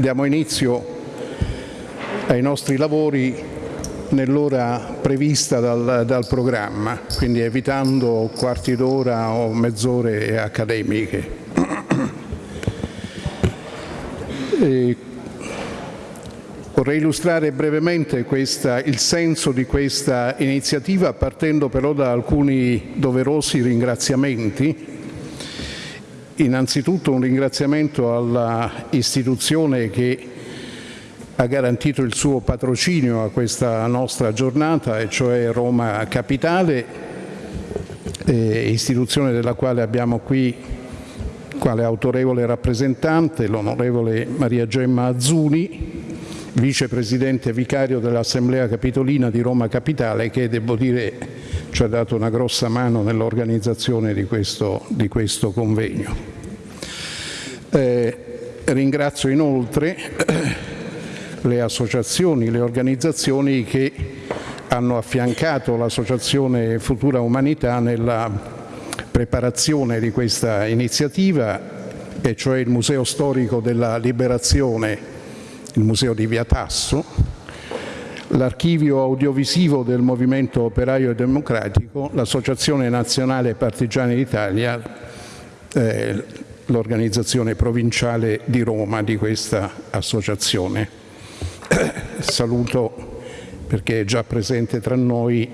diamo inizio ai nostri lavori nell'ora prevista dal, dal, programma, quindi evitando quarti d'ora o mezz'ore accademiche. E vorrei illustrare brevemente questa, il senso di questa iniziativa partendo però da alcuni doverosi ringraziamenti Innanzitutto un ringraziamento all'istituzione che ha garantito il suo patrocinio a questa nostra giornata, e cioè Roma Capitale, eh, istituzione della quale abbiamo qui quale autorevole rappresentante l'onorevole Maria Gemma Azzuni, vicepresidente vicario dell'Assemblea Capitolina di Roma Capitale, che devo dire ci ha dato una grossa mano nell'organizzazione di di questo convegno. Eh, ringrazio inoltre le associazioni, le organizzazioni che hanno affiancato l'Associazione Futura Umanità nella preparazione di questa iniziativa, e cioè il Museo Storico della Liberazione, il Museo di Via Tasso, l'Archivio Audiovisivo del Movimento Operaio e Democratico, l'Associazione Nazionale Partigiani d'Italia, eh, l'organizzazione provinciale di Roma di questa associazione. Saluto perché è già presente tra noi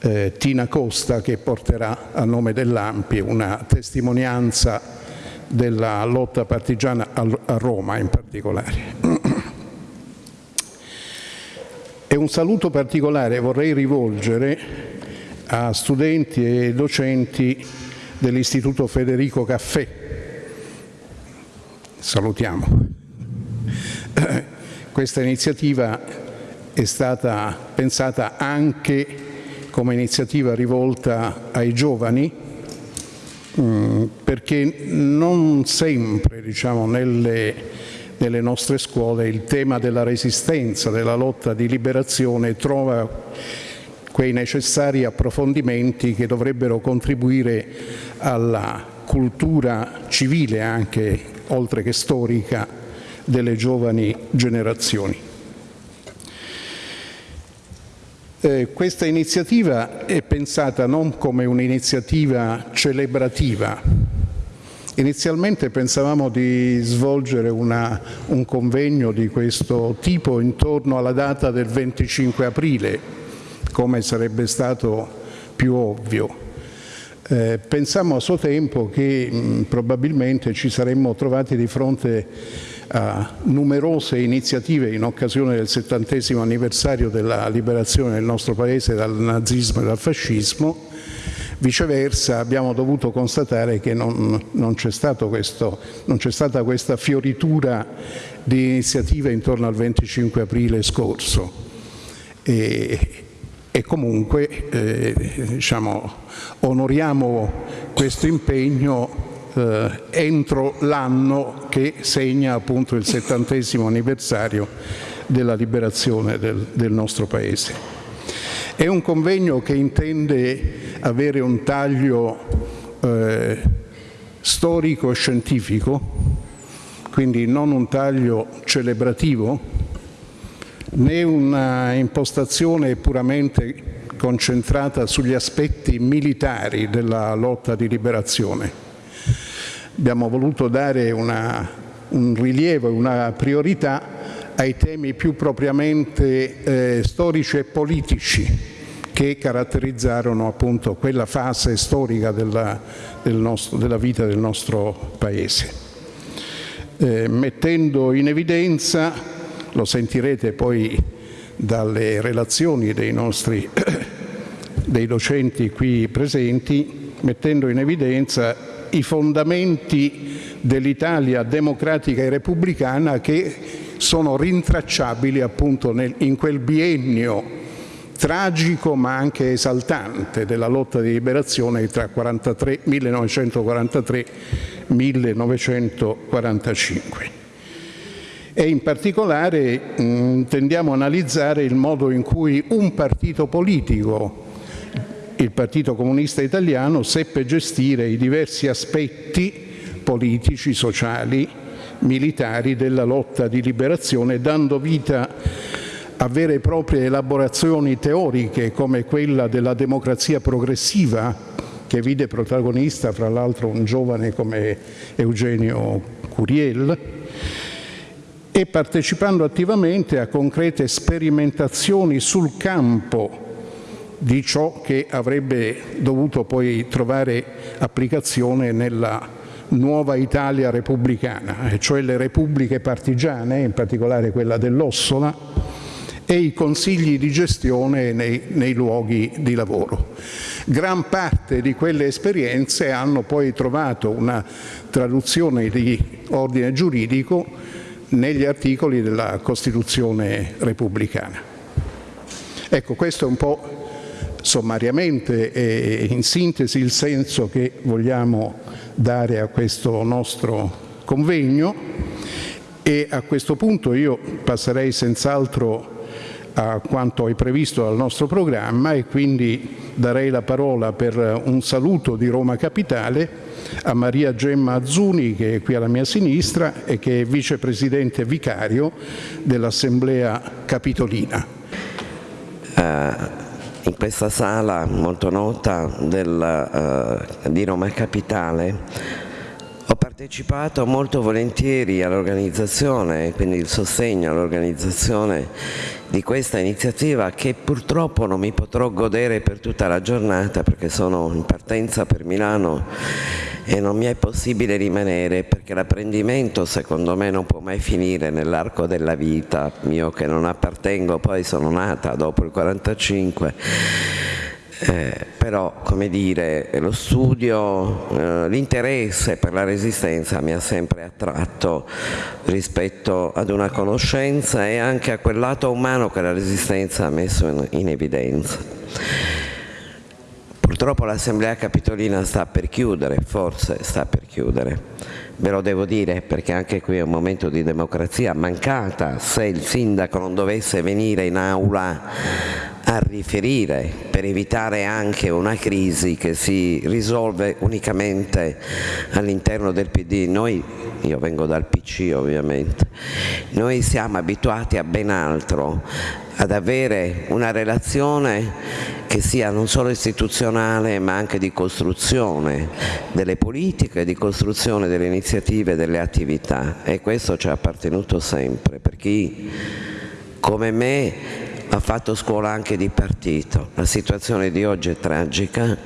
eh, Tina Costa che porterà a nome dell'Ampi una testimonianza della lotta partigiana a Roma in particolare. E un saluto particolare vorrei rivolgere a studenti e docenti dell'Istituto Federico Caffè salutiamo. Questa iniziativa è stata pensata anche come iniziativa rivolta ai giovani mm, perché non sempre diciamo, nelle, nelle nostre scuole il tema della resistenza, della lotta di liberazione trova quei necessari approfondimenti che dovrebbero contribuire alla cultura civile anche oltre che storica, delle giovani generazioni. Eh, questa iniziativa è pensata non come un'iniziativa celebrativa. Inizialmente pensavamo di svolgere una, un convegno di questo tipo intorno alla data del 25 aprile, come sarebbe stato più ovvio. Eh, pensammo a suo tempo che mh, probabilmente ci saremmo trovati di fronte a numerose iniziative in occasione del settantesimo anniversario della liberazione del nostro Paese dal nazismo e dal fascismo, viceversa abbiamo dovuto constatare che non, non c'è stata questa fioritura di iniziative intorno al 25 aprile scorso. E, e comunque eh, diciamo, onoriamo questo impegno eh, entro l'anno che segna appunto il settantesimo anniversario della liberazione del, del nostro Paese. È un convegno che intende avere un taglio eh, storico e scientifico, quindi non un taglio celebrativo, né una impostazione puramente concentrata sugli aspetti militari della lotta di liberazione. Abbiamo voluto dare una, un rilievo una priorità ai temi più propriamente eh, storici e politici che caratterizzarono appunto quella fase storica della, del nostro, della vita del nostro Paese, eh, mettendo in evidenza lo sentirete poi dalle relazioni dei nostri dei docenti qui presenti, mettendo in evidenza i fondamenti dell'Italia democratica e repubblicana che sono rintracciabili appunto nel, in quel biennio tragico ma anche esaltante della lotta di liberazione tra 43, 1943 1945 e in particolare mh, intendiamo analizzare il modo in cui un partito politico, il Partito Comunista Italiano, seppe gestire i diversi aspetti politici, sociali, militari della lotta di liberazione, dando vita a vere e proprie elaborazioni teoriche come quella della democrazia progressiva, che vide protagonista fra l'altro un giovane come Eugenio Curiel, e partecipando attivamente a concrete sperimentazioni sul campo di ciò che avrebbe dovuto poi trovare applicazione nella nuova Italia repubblicana, cioè le repubbliche partigiane, in particolare quella dell'Ossola, e i consigli di gestione nei, nei, luoghi di lavoro. Gran parte di quelle esperienze hanno poi trovato una traduzione di ordine giuridico negli articoli della Costituzione repubblicana. Ecco, questo è un po' sommariamente e in sintesi il senso che vogliamo dare a questo nostro convegno e a questo punto io passerei senz'altro a quanto è previsto dal nostro programma e quindi darei la parola per un saluto di Roma Capitale a Maria Gemma Azzuni che è qui alla mia sinistra e che è vicepresidente vicario dell'Assemblea Capitolina. Uh, in questa sala molto nota del, uh, di Roma Capitale ho partecipato molto volentieri all'organizzazione, quindi il sostegno all'organizzazione di questa iniziativa che purtroppo non mi potrò godere per tutta la giornata perché sono in partenza per Milano e non mi è possibile rimanere perché l'apprendimento secondo me non può mai finire nell'arco della vita, io che non appartengo, poi sono nata dopo il 45 eh, però come dire lo studio, eh, l'interesse per la resistenza mi ha sempre attratto rispetto ad una conoscenza e anche a quel lato umano che la resistenza ha messo in, in evidenza. Purtroppo l'Assemblea Capitolina sta per chiudere, forse sta per chiudere, ve lo devo dire perché anche qui è un momento di democrazia mancata, se il sindaco non dovesse venire in aula a riferire per evitare anche una crisi che si risolve unicamente all'interno del PD. Noi, io vengo dal PC ovviamente, noi siamo abituati a ben altro, ad avere una relazione che sia non solo istituzionale ma anche di costruzione delle politiche, di costruzione delle iniziative, delle attività e questo ci è appartenuto sempre per chi come me ha fatto scuola anche di partito. La situazione di oggi è tragica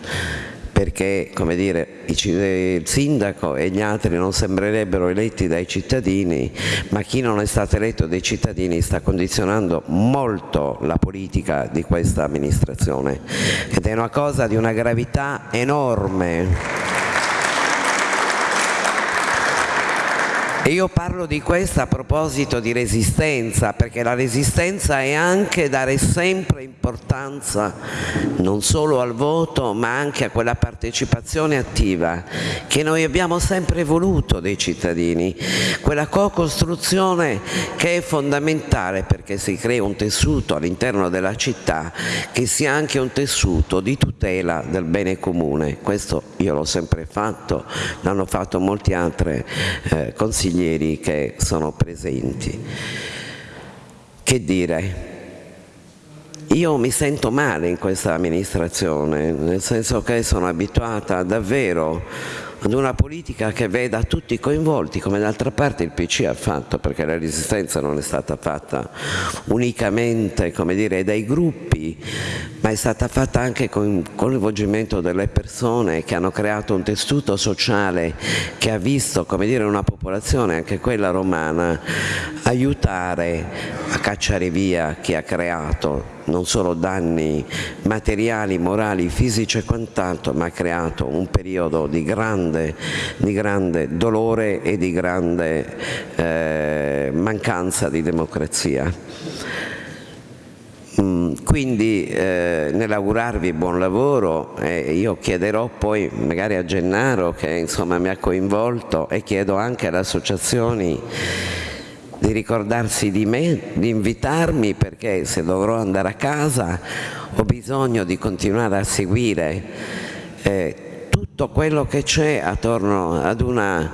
perché dire, il sindaco e gli altri non sembrerebbero eletti dai cittadini, ma chi non è stato eletto dai cittadini sta condizionando molto la politica di questa amministrazione ed è una cosa di una gravità enorme. E io parlo di questo a proposito di resistenza, perché la resistenza è anche dare sempre importanza non solo al voto, ma anche a quella partecipazione attiva che noi abbiamo sempre voluto dei cittadini, quella co-costruzione che è fondamentale perché si crea un tessuto all'interno della città che sia anche un tessuto di tutela del bene comune. Questo io l'ho sempre fatto, l'hanno fatto molti altri eh, consigli consiglieri che sono presenti. Che dire? Io mi sento male in questa amministrazione, nel senso che sono abituata davvero ad una politica che veda tutti coinvolti, come d'altra parte il PC ha fatto, perché la resistenza non è stata fatta unicamente dire, dai gruppi, ma è stata fatta anche con il coinvolgimento delle persone che hanno creato un tessuto sociale che ha visto dire, una popolazione, anche quella romana, aiutare a cacciare via chi ha creato non solo danni materiali, morali, fisici e quant'altro, ma ha creato un periodo di grande, di grande dolore e di grande eh, mancanza di democrazia. Mm, quindi eh, nell'augurarvi buon lavoro eh, io chiederò poi magari a Gennaro che insomma mi ha coinvolto e chiedo anche alle associazioni di ricordarsi di me, di invitarmi perché se dovrò andare a casa ho bisogno di continuare a seguire eh, tutto quello che c'è attorno ad una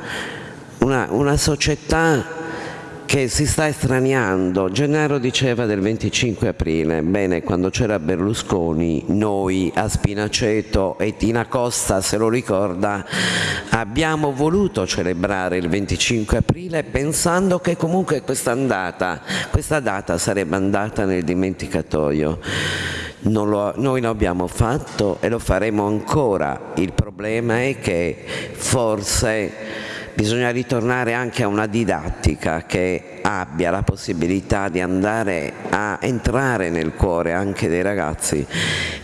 una, una società che si sta estraniando. Gennaro diceva del 25 aprile, bene, quando c'era Berlusconi, noi a Spinaceto e Tina Costa, se lo ricorda, abbiamo voluto celebrare il 25 aprile pensando che comunque questa, andata, questa data sarebbe andata nel dimenticatoio. Lo, noi lo abbiamo fatto e lo faremo ancora. Il problema è che forse bisogna ritornare anche a una didattica che abbia la possibilità di andare a entrare nel cuore anche dei ragazzi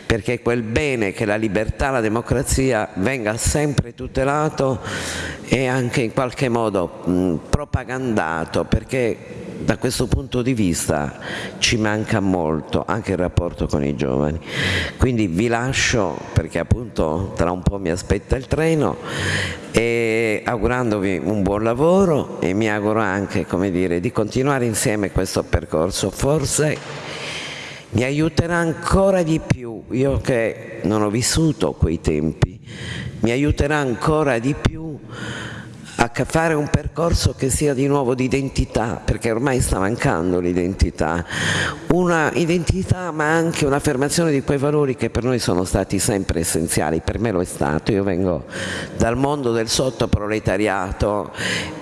perché quel bene che la libertà, la democrazia venga sempre tutelato e anche in qualche modo mh, propagandato perché da questo punto di vista ci manca molto anche il rapporto con i giovani. Quindi vi lascio perché appunto tra un po' mi aspetta il treno e augurandovi un buon lavoro e mi auguro anche dire, di continuare insieme questo percorso. Forse mi aiuterà ancora di più, io che non ho vissuto quei tempi, mi aiuterà ancora di più a fare un percorso che sia di nuovo di identità, perché ormai sta mancando l'identità, una identità ma anche un'affermazione di quei valori che per noi sono stati sempre essenziali, per me lo è stato, io vengo dal mondo del sottoproletariato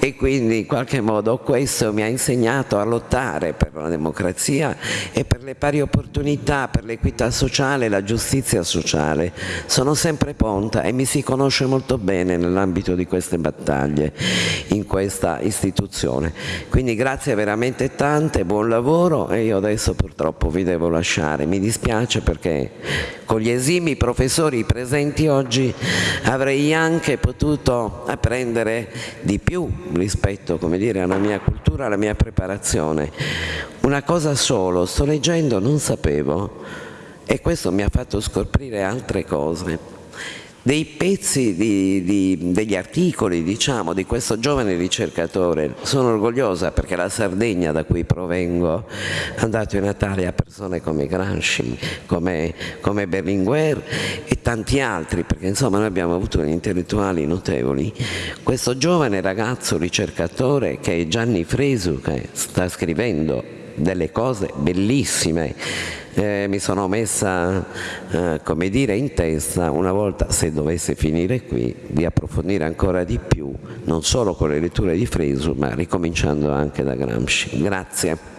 e quindi in qualche modo questo mi ha insegnato a lottare per la democrazia e per le pari opportunità, per l'equità sociale, la giustizia sociale. Sono sempre ponta e mi si conosce molto bene nell'ambito di queste battaglie in questa istituzione. Quindi grazie veramente tante, buon lavoro e io adesso purtroppo vi devo lasciare. Mi dispiace perché con gli esimi professori presenti oggi avrei anche potuto apprendere di più rispetto come dire, alla mia cultura, alla mia preparazione. Una cosa solo, sto leggendo, non sapevo e questo mi ha fatto scoprire altre cose dei pezzi di, di, degli articoli diciamo, di questo giovane ricercatore. Sono orgogliosa perché la Sardegna da cui provengo ha dato i Natali a persone come Gramsci, come, come Berlinguer e tanti altri, perché insomma noi abbiamo avuto degli intellettuali notevoli. Questo giovane ragazzo ricercatore che è Gianni Fresu, che sta scrivendo delle cose bellissime eh, mi sono messa eh, come dire in testa una volta se dovesse finire qui di approfondire ancora di più non solo con le letture di Fresu ma ricominciando anche da Gramsci. Grazie